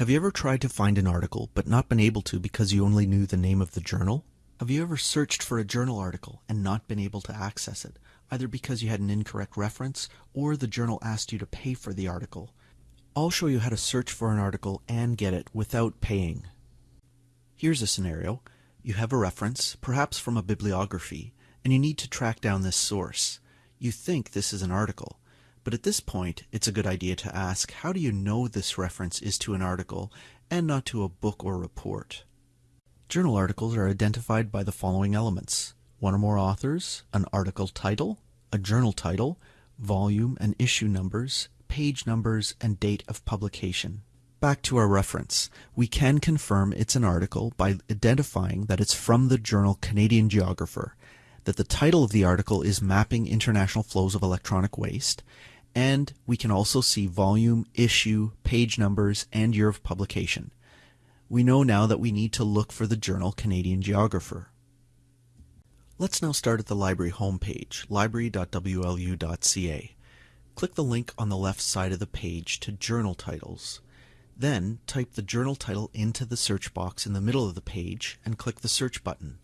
Have you ever tried to find an article but not been able to because you only knew the name of the journal? Have you ever searched for a journal article and not been able to access it, either because you had an incorrect reference or the journal asked you to pay for the article? I'll show you how to search for an article and get it without paying. Here's a scenario. You have a reference, perhaps from a bibliography, and you need to track down this source. You think this is an article, but at this point, it's a good idea to ask, how do you know this reference is to an article and not to a book or report? Journal articles are identified by the following elements. One or more authors, an article title, a journal title, volume and issue numbers, page numbers, and date of publication. Back to our reference. We can confirm it's an article by identifying that it's from the journal Canadian Geographer, that the title of the article is Mapping International Flows of Electronic Waste, and we can also see volume, issue, page numbers, and year of publication. We know now that we need to look for the journal Canadian Geographer. Let's now start at the library homepage, library.wlu.ca. Click the link on the left side of the page to Journal Titles. Then type the journal title into the search box in the middle of the page and click the search button.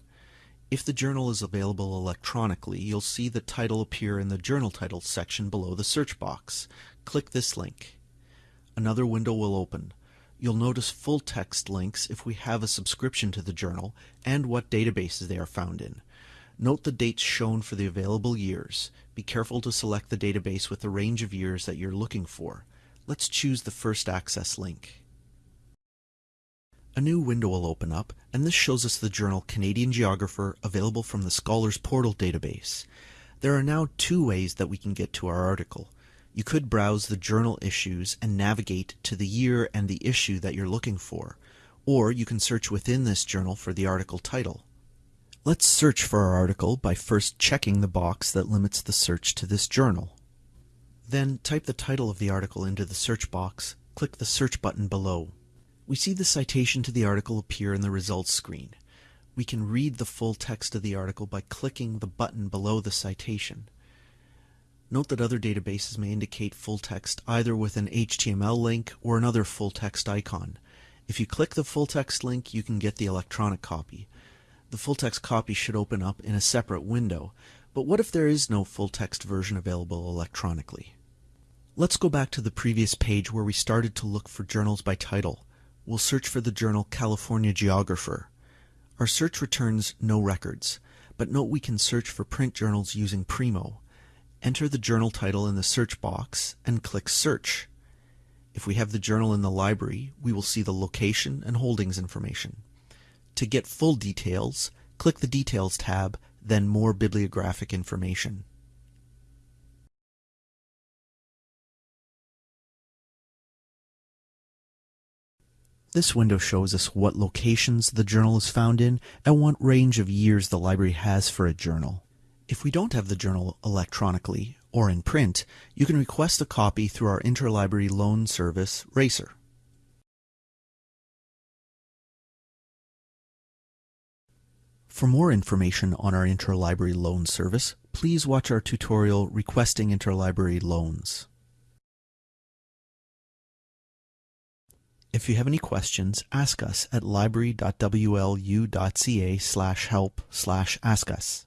If the journal is available electronically, you'll see the title appear in the Journal Titles section below the search box. Click this link. Another window will open. You'll notice full text links if we have a subscription to the journal and what databases they are found in. Note the dates shown for the available years. Be careful to select the database with the range of years that you're looking for. Let's choose the first access link. A new window will open up, and this shows us the journal Canadian Geographer available from the Scholars Portal database. There are now two ways that we can get to our article. You could browse the journal issues and navigate to the year and the issue that you're looking for, or you can search within this journal for the article title. Let's search for our article by first checking the box that limits the search to this journal. Then type the title of the article into the search box, click the search button below. We see the citation to the article appear in the results screen. We can read the full text of the article by clicking the button below the citation. Note that other databases may indicate full text either with an HTML link or another full text icon. If you click the full text link, you can get the electronic copy. The full text copy should open up in a separate window, but what if there is no full text version available electronically? Let's go back to the previous page where we started to look for journals by title we'll search for the journal California Geographer. Our search returns no records, but note we can search for print journals using Primo. Enter the journal title in the search box and click Search. If we have the journal in the library, we will see the location and holdings information. To get full details, click the Details tab, then More Bibliographic Information. This window shows us what locations the journal is found in and what range of years the library has for a journal. If we don't have the journal electronically or in print, you can request a copy through our interlibrary loan service, RACER. For more information on our interlibrary loan service, please watch our tutorial Requesting Interlibrary Loans. If you have any questions, ask us at library.wlu.ca slash help slash ask us.